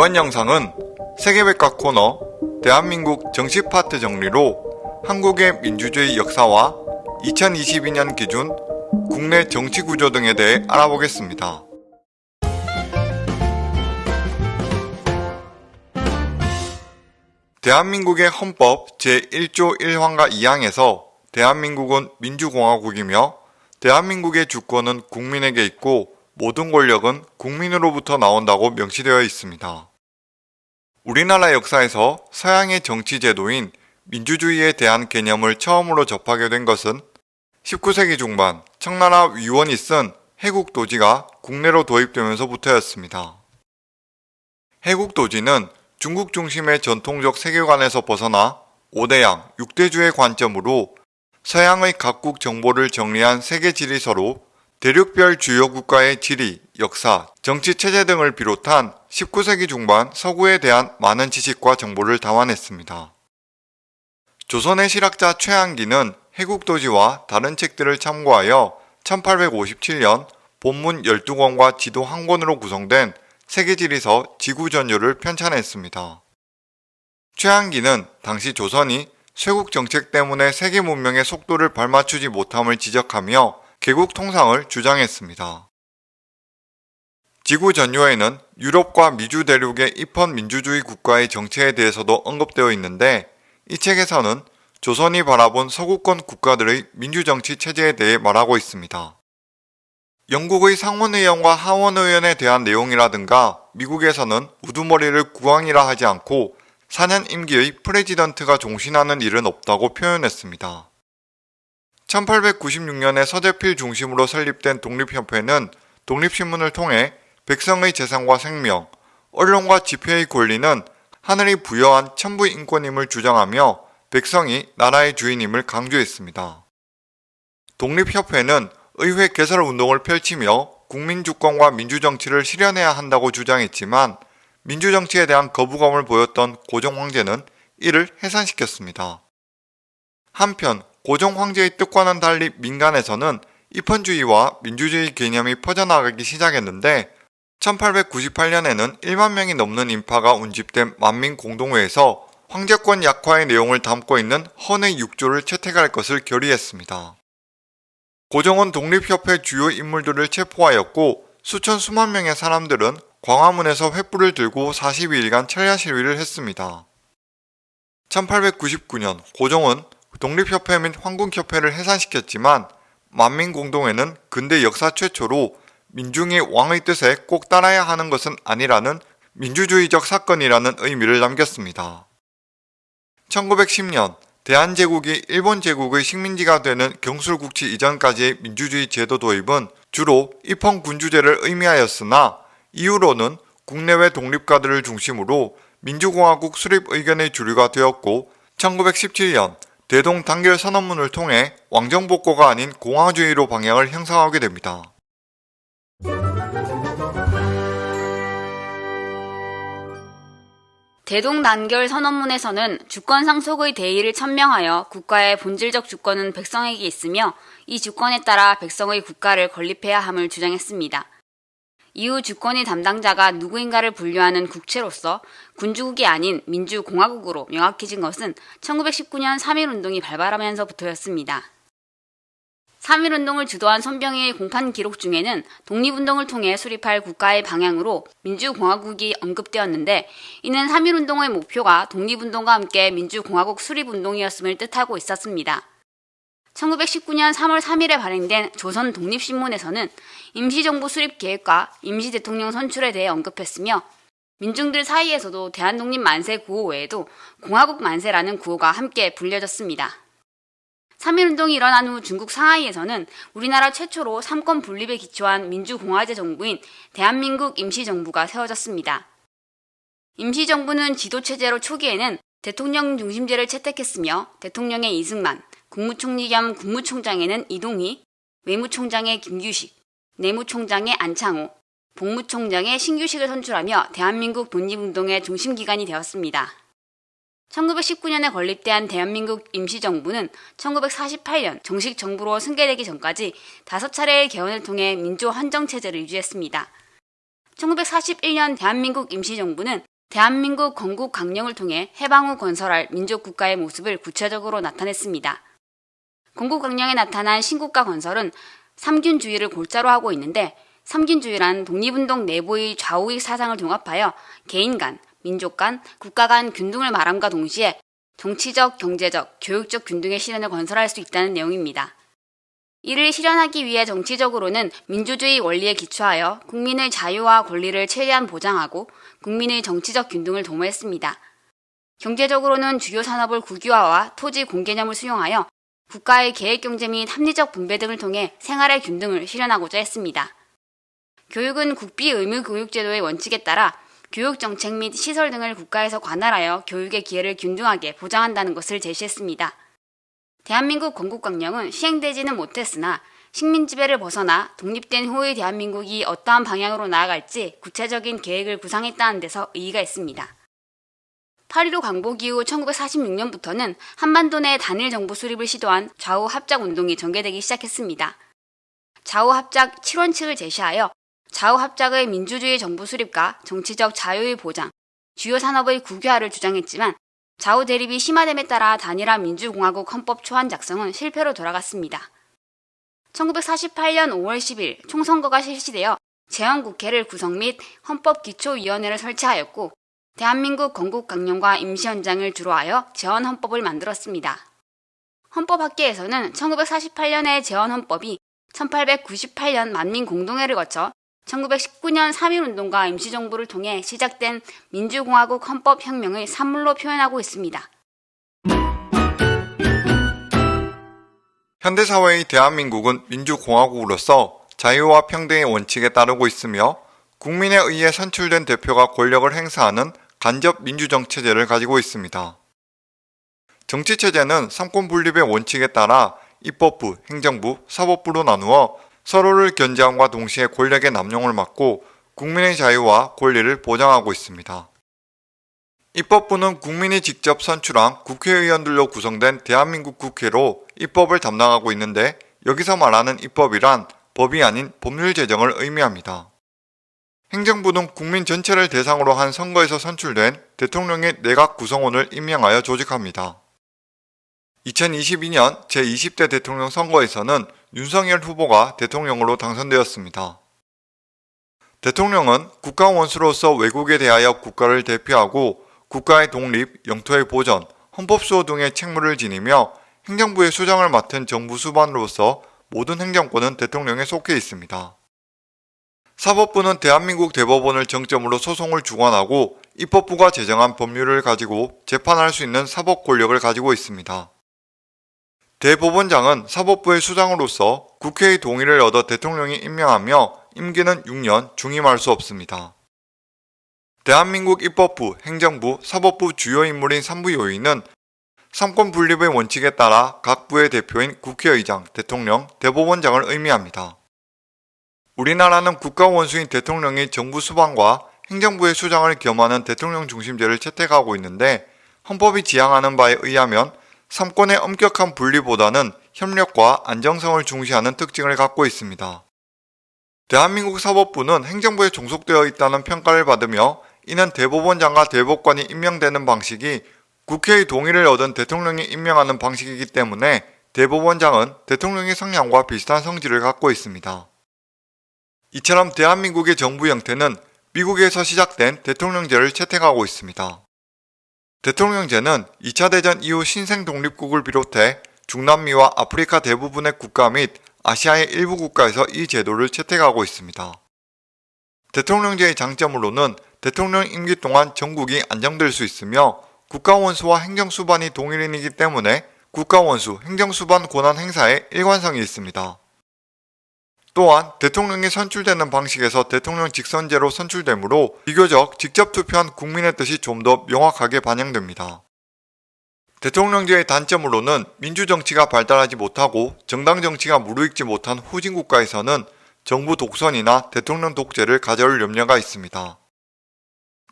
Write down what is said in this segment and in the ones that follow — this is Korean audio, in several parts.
이번 영상은 세계백과 코너 대한민국 정식 파트 정리로 한국의 민주주의 역사와 2022년 기준 국내 정치 구조 등에 대해 알아보겠습니다. 대한민국의 헌법 제1조 1항과 2항에서 대한민국은 민주공화국이며 대한민국의 주권은 국민에게 있고 모든 권력은 국민으로부터 나온다고 명시되어 있습니다. 우리나라 역사에서 서양의 정치 제도인 민주주의에 대한 개념을 처음으로 접하게 된 것은 19세기 중반 청나라 위원이 쓴 해국도지가 국내로 도입되면서부터였습니다. 해국도지는 중국 중심의 전통적 세계관에서 벗어나 5대양, 6대주의 관점으로 서양의 각국 정보를 정리한 세계 지리서로 대륙별 주요 국가의 지리, 역사, 정치 체제 등을 비롯한 19세기 중반 서구에 대한 많은 지식과 정보를 담아냈습니다. 조선의 실학자 최한기는 해국도지와 다른 책들을 참고하여 1857년 본문 12권과 지도 한 권으로 구성된 세계지리서 지구전요를 편찬했습니다. 최한기는 당시 조선이 쇄국 정책 때문에 세계 문명의 속도를 발맞추지 못함을 지적하며 개국 통상을 주장했습니다. 지구 전요에는 유럽과 미주 대륙의 입헌 민주주의 국가의 정체에 대해서도 언급되어 있는데 이 책에서는 조선이 바라본 서구권 국가들의 민주정치 체제에 대해 말하고 있습니다. 영국의 상원의원과 하원의원에 대한 내용이라든가 미국에서는 우두머리를 국왕이라 하지 않고 4년 임기의 프레지던트가 종신하는 일은 없다고 표현했습니다. 1896년에 서재필 중심으로 설립된 독립협회는 독립신문을 통해 백성의 재산과 생명, 언론과 집회의 권리는 하늘이 부여한 천부 인권임을 주장하며 백성이 나라의 주인임을 강조했습니다. 독립협회는 의회 개설 운동을 펼치며 국민주권과 민주정치를 실현해야 한다고 주장했지만 민주정치에 대한 거부감을 보였던 고종 황제는 이를 해산시켰습니다. 한편 고종 황제의 뜻과는 달리 민간에서는 입헌주의와 민주주의 개념이 퍼져나가기 시작했는데 1898년에는 1만 명이 넘는 인파가 운집된 만민공동회에서 황제권 약화의 내용을 담고 있는 헌의 6조를 채택할 것을 결의했습니다. 고종은 독립협회 주요 인물들을 체포하였고 수천 수만 명의 사람들은 광화문에서 횃불을 들고 42일간 철야 시위를 했습니다. 1899년 고종은 독립협회 및 황궁협회를 해산시켰지만 만민공동회는 근대 역사 최초로 민중이 왕의 뜻에 꼭 따라야 하는 것은 아니라는 민주주의적 사건이라는 의미를 남겼습니다. 1910년 대한제국이 일본 제국의 식민지가 되는 경술국치 이전까지의 민주주의 제도 도입은 주로 입헌군주제를 의미하였으나 이후로는 국내외 독립가들을 중심으로 민주공화국 수립 의견의 주류가 되었고 1917년 대동 단결 선언문을 통해 왕정복고가 아닌 공화주의로 방향을 형성하게 됩니다. 대동 단결 선언문에서는 주권 상속의 대의를 천명하여 국가의 본질적 주권은 백성에게 있으며 이 주권에 따라 백성의 국가를 건립해야 함을 주장했습니다. 이후 주권의 담당자가 누구인가를 분류하는 국체로서 군주국이 아닌 민주공화국으로 명확해진 것은 1919년 3.1운동이 발발하면서부터였습니다. 3.1운동을 주도한 손병희의 공판 기록 중에는 독립운동을 통해 수립할 국가의 방향으로 민주공화국이 언급되었는데 이는 3.1운동의 목표가 독립운동과 함께 민주공화국 수립운동이었음을 뜻하고 있었습니다. 1919년 3월 3일에 발행된 조선 독립신문에서는 임시정부 수립 계획과 임시 대통령 선출에 대해 언급했으며 민중들 사이에서도 대한독립 만세 구호 외에도 공화국 만세라는 구호가 함께 불려졌습니다. 3.1운동이 일어난 후 중국 상하이에서는 우리나라 최초로 삼권 분립에 기초한 민주공화제 정부인 대한민국 임시정부가 세워졌습니다. 임시정부는 지도체제로 초기에는 대통령 중심제를 채택했으며 대통령의 이승만, 국무총리 겸 국무총장에는 이동희, 외무총장의 김규식, 내무총장의 안창호, 복무총장의 신규식을 선출하며 대한민국 독립운동의 중심기관이 되었습니다. 1919년에 건립된 대한민국 임시정부는 1948년 정식 정부로 승계되기 전까지 다섯 차례의 개헌을 통해 민주 헌정체제를 유지했습니다. 1941년 대한민국 임시정부는 대한민국 건국 강령을 통해 해방 후 건설할 민족국가의 모습을 구체적으로 나타냈습니다. 건국 강령에 나타난 신국가 건설은 삼균주의를 골자로 하고 있는데 삼균주의란 독립운동 내부의 좌우익 사상을 종합하여 개인 간, 민족 간, 국가 간 균등을 말함과 동시에 정치적, 경제적, 교육적 균등의 실현을 건설할 수 있다는 내용입니다. 이를 실현하기 위해 정치적으로는 민주주의 원리에 기초하여 국민의 자유와 권리를 최대한 보장하고 국민의 정치적 균등을 도모했습니다. 경제적으로는 주요 산업을 국유화와 토지 공개념을 수용하여 국가의 계획 경제 및 합리적 분배 등을 통해 생활의 균등을 실현하고자 했습니다. 교육은 국비 의무 교육제도의 원칙에 따라 교육 정책 및 시설 등을 국가에서 관할하여 교육의 기회를 균등하게 보장한다는 것을 제시했습니다. 대한민국 건국강령은 시행되지는 못했으나 식민 지배를 벗어나 독립된 후의 대한민국이 어떠한 방향으로 나아갈지 구체적인 계획을 구상했다는 데서 의의가 있습니다. 8.15 광복 이후 1946년부터는 한반도 내 단일 정부 수립을 시도한 좌우 합작 운동이 전개되기 시작했습니다. 좌우 합작 7원칙을 제시하여 좌우 합작의 민주주의 정부 수립과 정치적 자유의 보장, 주요 산업의 국유화를 주장했지만 좌우 대립이 심화됨에 따라 단일화 민주공화국 헌법 초안 작성은 실패로 돌아갔습니다. 1948년 5월 10일 총선거가 실시되어 재헌국회를 구성 및 헌법기초위원회를 설치하였고 대한민국 건국 강령과 임시 헌장을 주로 하여 재헌 헌법을 만들었습니다. 헌법학계에서는 1948년의 재헌 헌법이 1898년 만민 공동회를 거쳐 1919년 3.1운동과 임시정부를 통해 시작된 민주공화국 헌법혁명의 산물로 표현하고 있습니다. 현대사회의 대한민국은 민주공화국으로서 자유와 평등의 원칙에 따르고 있으며 국민에 의해 선출된 대표가 권력을 행사하는 간접 민주정체제를 가지고 있습니다. 정치체제는 삼권 분립의 원칙에 따라 입법부, 행정부, 사법부로 나누어 서로를 견제함과 동시에 권력의 남용을 막고 국민의 자유와 권리를 보장하고 있습니다. 입법부는 국민이 직접 선출한 국회의원들로 구성된 대한민국 국회로 입법을 담당하고 있는데 여기서 말하는 입법이란 법이 아닌 법률 제정을 의미합니다. 행정부는 국민 전체를 대상으로 한 선거에서 선출된 대통령의 내각 구성원을 임명하여 조직합니다. 2022년 제20대 대통령 선거에서는 윤석열 후보가 대통령으로 당선되었습니다. 대통령은 국가 원수로서 외국에 대하여 국가를 대표하고 국가의 독립, 영토의 보전, 헌법 수호 등의 책무를 지니며 행정부의 수장을 맡은 정부 수반으로서 모든 행정권은 대통령에 속해 있습니다. 사법부는 대한민국 대법원을 정점으로 소송을 주관하고 입법부가 제정한 법률을 가지고 재판할 수 있는 사법 권력을 가지고 있습니다. 대법원장은 사법부의 수장으로서 국회의 동의를 얻어 대통령이 임명하며 임기는 6년 중임할 수 없습니다. 대한민국 입법부, 행정부, 사법부 주요 인물인 3부 요인은 삼권 분립의 원칙에 따라 각 부의 대표인 국회의장, 대통령, 대법원장을 의미합니다. 우리나라는 국가 원수인 대통령이 정부 수반과 행정부의 수장을 겸하는 대통령 중심제를 채택하고 있는데 헌법이 지향하는 바에 의하면 삼권의 엄격한 분리보다는 협력과 안정성을 중시하는 특징을 갖고 있습니다. 대한민국 사법부는 행정부에 종속되어 있다는 평가를 받으며 이는 대법원장과 대법관이 임명되는 방식이 국회의 동의를 얻은 대통령이 임명하는 방식이기 때문에 대법원장은 대통령의 성향과 비슷한 성질을 갖고 있습니다. 이처럼 대한민국의 정부 형태는 미국에서 시작된 대통령제를 채택하고 있습니다. 대통령제는 2차 대전 이후 신생 독립국을 비롯해 중남미와 아프리카 대부분의 국가 및 아시아의 일부 국가에서 이 제도를 채택하고 있습니다. 대통령제의 장점으로는 대통령 임기 동안 전국이 안정될 수 있으며 국가원수와 행정수반이 동일인이기 때문에 국가원수, 행정수반 권한 행사에 일관성이 있습니다. 또한 대통령이 선출되는 방식에서 대통령 직선제로 선출되므로 비교적 직접 투표한 국민의 뜻이 좀 더 명확하게 반영됩니다. 대통령제의 단점으로는 민주정치가 발달하지 못하고 정당 정치가 무르익지 못한 후진 국가에서는 정부 독선이나 대통령 독재를 가져올 염려가 있습니다.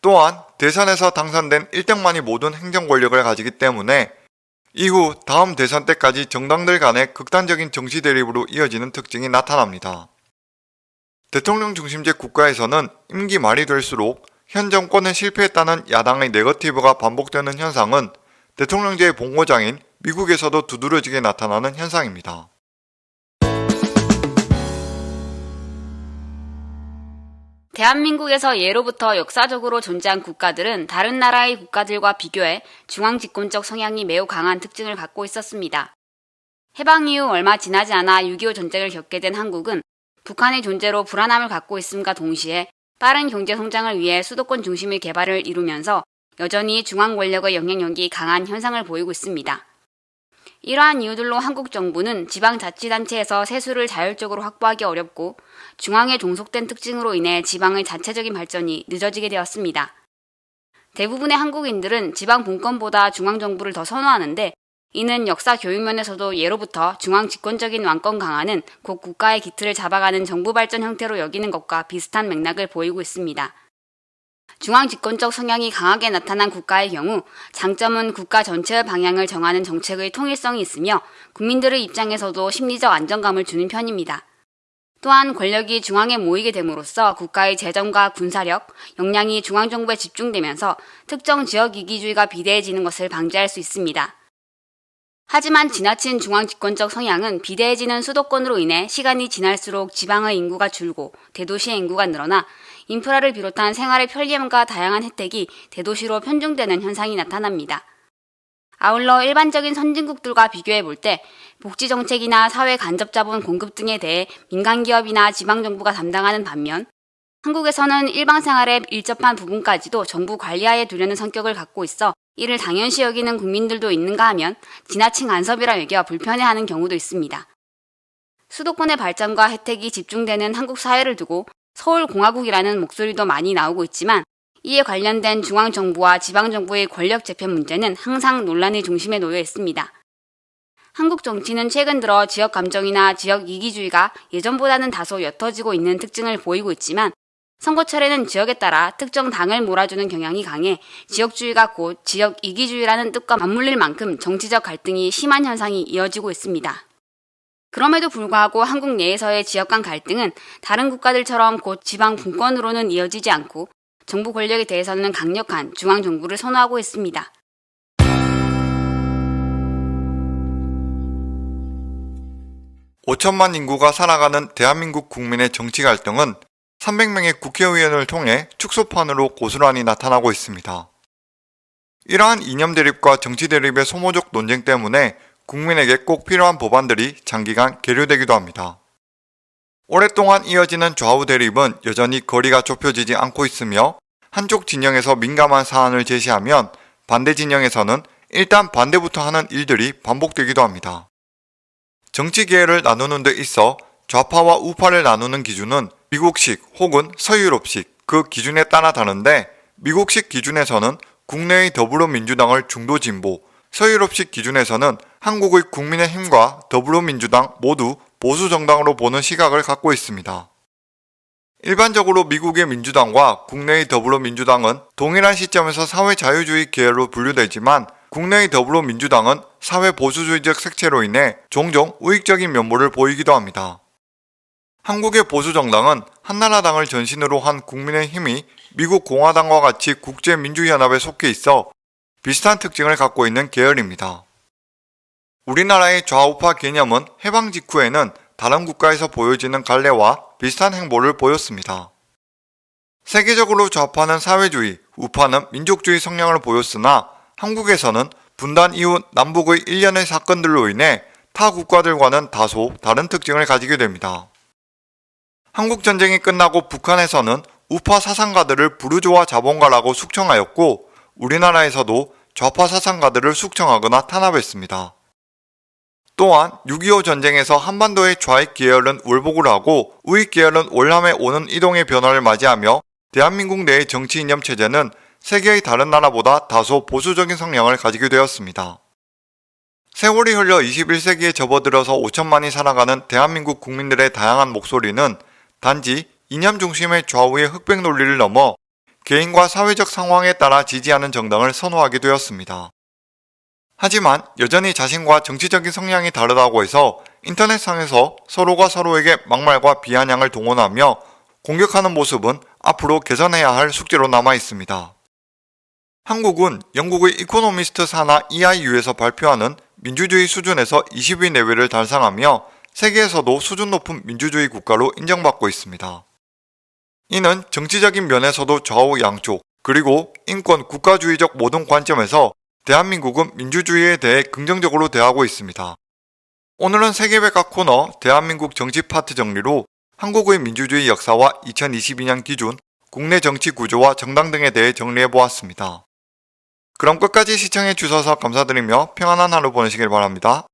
또한 대선에서 당선된 1등만이 모든 행정 권력을 가지기 때문에 이후 다음 대선 때까지 정당들 간의 극단적인 정치 대립으로 이어지는 특징이 나타납니다. 대통령 중심제 국가에서는 임기 말이 될수록 현 정권은 실패했다는 야당의 네거티브가 반복되는 현상은 대통령제의 본고장인 미국에서도 두드러지게 나타나는 현상입니다. 대한민국에서 예로부터 역사적으로 존재한 국가들은 다른 나라의 국가들과 비교해 중앙 집권적 성향이 매우 강한 특징을 갖고 있었습니다. 해방 이후 얼마 지나지 않아 6.25 전쟁을 겪게 된 한국은 북한의 존재로 불안함을 갖고 있음과 동시에 빠른 경제 성장을 위해 수도권 중심의 개발을 이루면서 여전히 중앙 권력의 영향력이 강한 현상을 보이고 있습니다. 이러한 이유들로 한국 정부는 지방자치단체에서 세수를 자율적으로 확보하기 어렵고 중앙에 종속된 특징으로 인해 지방의 자체적인 발전이 늦어지게 되었습니다. 대부분의 한국인들은 지방 분권보다 중앙정부를 더 선호하는데 이는 역사 교육면에서도 예로부터 중앙 집권적인 왕권 강화는 곧 국가의 기틀을 잡아가는 정부 발전 형태로 여기는 것과 비슷한 맥락을 보이고 있습니다. 중앙 집권적 성향이 강하게 나타난 국가의 경우 장점은 국가 전체의 방향을 정하는 정책의 통일성이 있으며 국민들의 입장에서도 심리적 안정감을 주는 편입니다. 또한 권력이 중앙에 모이게 됨으로써 국가의 재정과 군사력, 역량이 중앙정부에 집중되면서 특정 지역 이기주의가 비대해지는 것을 방지할 수 있습니다. 하지만 지나친 중앙 집권적 성향은 비대해지는 수도권으로 인해 시간이 지날수록 지방의 인구가 줄고 대도시의 인구가 늘어나 인프라를 비롯한 생활의 편리함과 다양한 혜택이 대도시로 편중되는 현상이 나타납니다. 아울러 일반적인 선진국들과 비교해 볼 때 복지 정책이나 사회 간접 자본 공급 등에 대해 민간 기업이나 지방 정부가 담당하는 반면 한국에서는 일방생활에 일접한 부분까지도 정부 관리하에 두려는 성격을 갖고 있어 이를 당연시 여기는 국민들도 있는가 하면 지나친 간섭이라 여겨 불편해하는 경우도 있습니다. 수도권의 발전과 혜택이 집중되는 한국 사회를 두고 서울공화국이라는 목소리도 많이 나오고 있지만 이에 관련된 중앙정부와 지방정부의 권력 재편 문제는 항상 논란의 중심에 놓여 있습니다. 한국 정치는 최근 들어 지역 감정이나 지역 이기주의가 예전보다는 다소 옅어지고 있는 특징을 보이고 있지만 선거철에는 지역에 따라 특정 당을 몰아주는 경향이 강해 지역주의가 곧 지역 이기주의라는 뜻과 맞물릴 만큼 정치적 갈등이 심한 현상이 이어지고 있습니다. 그럼에도 불구하고 한국 내에서의 지역 간 갈등은 다른 국가들처럼 곧 지방 분권으로는 이어지지 않고 정부 권력에 대해서는 강력한 중앙 정부를 선호하고 있습니다. (5천만) 인구가 살아가는 대한민국 국민의 정치 갈등은 300명의 국회의원을 통해 축소판으로 고스란히 나타나고 있습니다. 이러한 이념 대립과 정치 대립의 소모적 논쟁 때문에 국민에게 꼭 필요한 법안들이 장기간 계류되기도 합니다. 오랫동안 이어지는 좌우 대립은 여전히 거리가 좁혀지지 않고 있으며 한쪽 진영에서 민감한 사안을 제시하면 반대 진영에서는 일단 반대부터 하는 일들이 반복되기도 합니다. 정치 계열을 나누는 데 있어 좌파와 우파를 나누는 기준은 미국식 혹은 서유럽식 그 기준에 따라 다른데 미국식 기준에서는 국내의 더불어민주당을 중도 진보, 서유럽식 기준에서는 한국의 국민의힘과 더불어민주당 모두 보수 정당으로 보는 시각을 갖고 있습니다. 일반적으로 미국의 민주당과 국내의 더불어민주당은 동일한 시점에서 사회자유주의 계열로 분류되지만 국내의 더불어민주당은 사회보수주의적 색채로 인해 종종 우익적인 면모를 보이기도 합니다. 한국의 보수정당은 한나라당을 전신으로 한 국민의힘이 미국 공화당과 같이 국제민주연합에 속해 있어 비슷한 특징을 갖고 있는 계열입니다. 우리나라의 좌우파 개념은 해방 직후에는 다른 국가에서 보여지는 갈래와 비슷한 행보를 보였습니다. 세계적으로 좌파는 사회주의, 우파는 민족주의 성향을 보였으나 한국에서는 분단 이후 남북의 일련의 사건들로 인해 타 국가들과는 다소 다른 특징을 가지게 됩니다. 한국전쟁이 끝나고 북한에서는 우파 사상가들을 부르조아 자본가라고 숙청하였고 우리나라에서도 좌파 사상가들을 숙청하거나 탄압했습니다. 또한 6.25 전쟁에서 한반도의 좌익 계열은 울복을 하고 우익 계열은 월남에 오는 이동의 변화를 맞이하며 대한민국 내의 정치 이념 체제는 세계의 다른 나라보다 다소 보수적인 성향을 가지게 되었습니다. 세월이 흘러 21세기에 접어들어서 5천만이 살아가는 대한민국 국민들의 다양한 목소리는 단지 이념 중심의 좌우의 흑백 논리를 넘어 개인과 사회적 상황에 따라 지지하는 정당을 선호하게 되었습니다. 하지만 여전히 자신과 정치적인 성향이 다르다고 해서 인터넷상에서 서로가 서로에게 막말과 비아냥을 동원하며 공격하는 모습은 앞으로 개선해야 할 숙제로 남아 있습니다. 한국은 영국의 이코노미스트 산하 EIU에서 발표하는 민주주의 수준에서 20위 내외를 달성하며 세계에서도 수준 높은 민주주의 국가로 인정받고 있습니다. 이는 정치적인 면에서도 좌우 양쪽, 그리고 인권 국가주의적 모든 관점에서 대한민국은 민주주의에 대해 긍정적으로 대하고 있습니다. 오늘은 세계백과 코너 대한민국 정치 파트 정리로 한국의 민주주의 역사와 2022년 기준, 국내 정치 구조와 정당 등에 대해 정리해 보았습니다. 그럼 끝까지 시청해 주셔서 감사드리며 평안한 하루 보내시길 바랍니다.